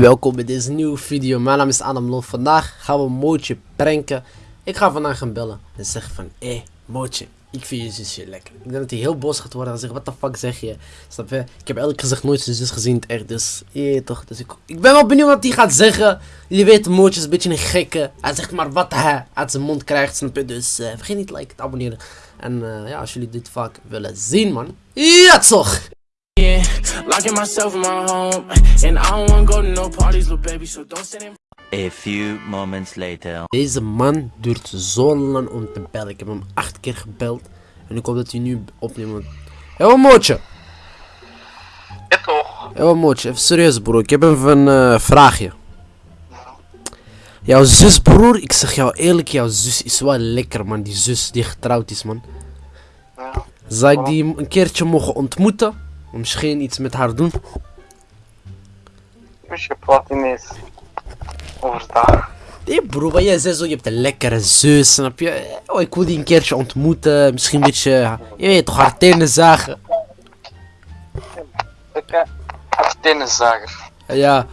welkom bij deze nieuwe video. Mijn naam is Adam Lof. Vandaag gaan we Mootje pranken. Ik ga vandaag gaan bellen en zeggen van, hé hey, Mootje, ik vind je zusje lekker. Ik denk dat hij heel boos gaat worden en zeggen, wat de fuck zeg je? Snap je? Ik heb eerlijk gezegd nooit zijn zus gezien het echt, dus je toch. Dus ik, ik ben wel benieuwd wat hij gaat zeggen. Jullie weten, Mootje is een beetje een gekke. Hij zegt maar wat hij uit zijn mond krijgt, snap je? Dus uh, vergeet niet te liken, te abonneren. En uh, ja, als jullie dit vaak willen zien, man. Ja, toch! Locking myself in my home. And I don't wanna go to no parties, little baby, so don't sit in. A few moments later. Deze man duurt zo lang om te bellen. Ik heb hem acht keer gebeld. En ik hoop dat hij nu opneemt. Hé, wat mootje? Ja toch? Hé, wat mootje? Even serieus, broer. Ik heb even een uh, vraagje. Jouw zus, broer. Ik zeg jou eerlijk, jouw zus is wel lekker, man. Die zus die getrouwd is, man. Ja. Zou ik die een keertje mogen ontmoeten? Misschien iets met haar doen? Praat ineens overdag. Nee bro, maar jij zei zo, je hebt een lekkere zus, snap je? Oh, ik wil die een keertje ontmoeten, misschien een beetje, je weet toch, haar tenen zagen. Ik heb tenniszager. Ja.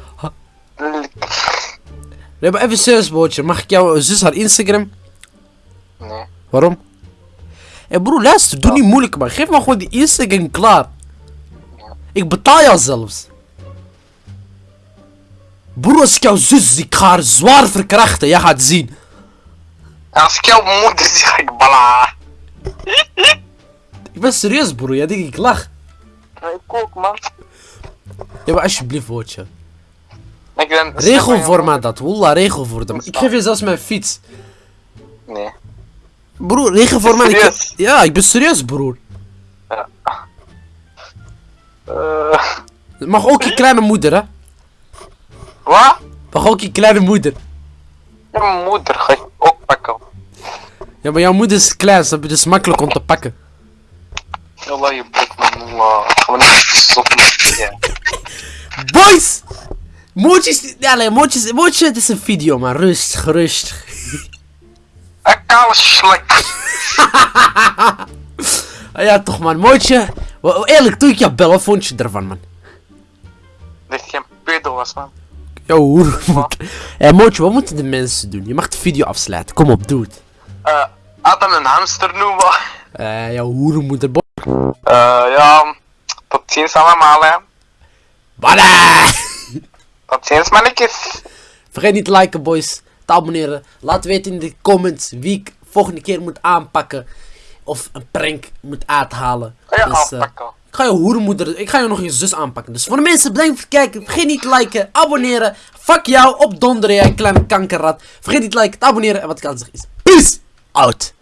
Nee, maar even serieus, bootje. Mag ik jouw zus haar Instagram? Nee. Waarom? Hé hey bro, luister, doe niet moeilijk man. Geef me gewoon die Instagram klaar. Ik betaal jou zelfs. Broer, als ik jouw zus zie, ik ga haar zwaar verkrachten. Jij gaat zien. Als ik jouw moeder zie, ga ik bala. Ik ben serieus, broer. Jij denkt ik lach. Ik ook, man. Ja, maar alsjeblieft, woordje. Ik ben Regel voor mij dat. Wallah, regel voor hem. Ik geef je zelfs mijn fiets. Nee. Broer, regel voor mij. Ik... Ja, ik ben serieus, broer. Uh, Het mag ook je kleine moeder, hè? wat? Mag ook je kleine moeder. Ja, moeder ga ik ook pakken. Ja, maar jouw moeder is klein? Dus makkelijk om te pakken. Allah, je bek, man. Gaan we niet stoppen. Boys! Mootjes, ja, nee, mootjes, mootje, het is een video, maar rustig, rustig. Een koude slek. Ah, ja, toch, man, mootje. Wel, Eerlijk, toen ik jou bel, wat vond je ervan, man? Dat geen pedo was, man. Yo, hoer. Hé, mootje, wat moeten de mensen doen? Je mag de video afsluiten. Kom op, doe het. Eh, Adam een hamster noemen. Eh, jouw hoerenmoeder. bo- Eh, ja. Tot ziens allemaal, hè. Bada! Tot ziens, mannetjes. Vergeet niet te liken, boys. Te abonneren. Laat weten in de comments wie ik volgende keer moet aanpakken. Of een prank moet uithalen. Ga je Dus, eh, ik ga je hoerenmoeder, ik ga je nog je zus aanpakken. Dus voor de mensen, bedankt voor het kijken. Vergeet niet te liken, abonneren. Fuck jou, op donderen, jij kleine kankerrat. Vergeet niet te liken, te abonneren. En wat ik aan zeg is, peace out.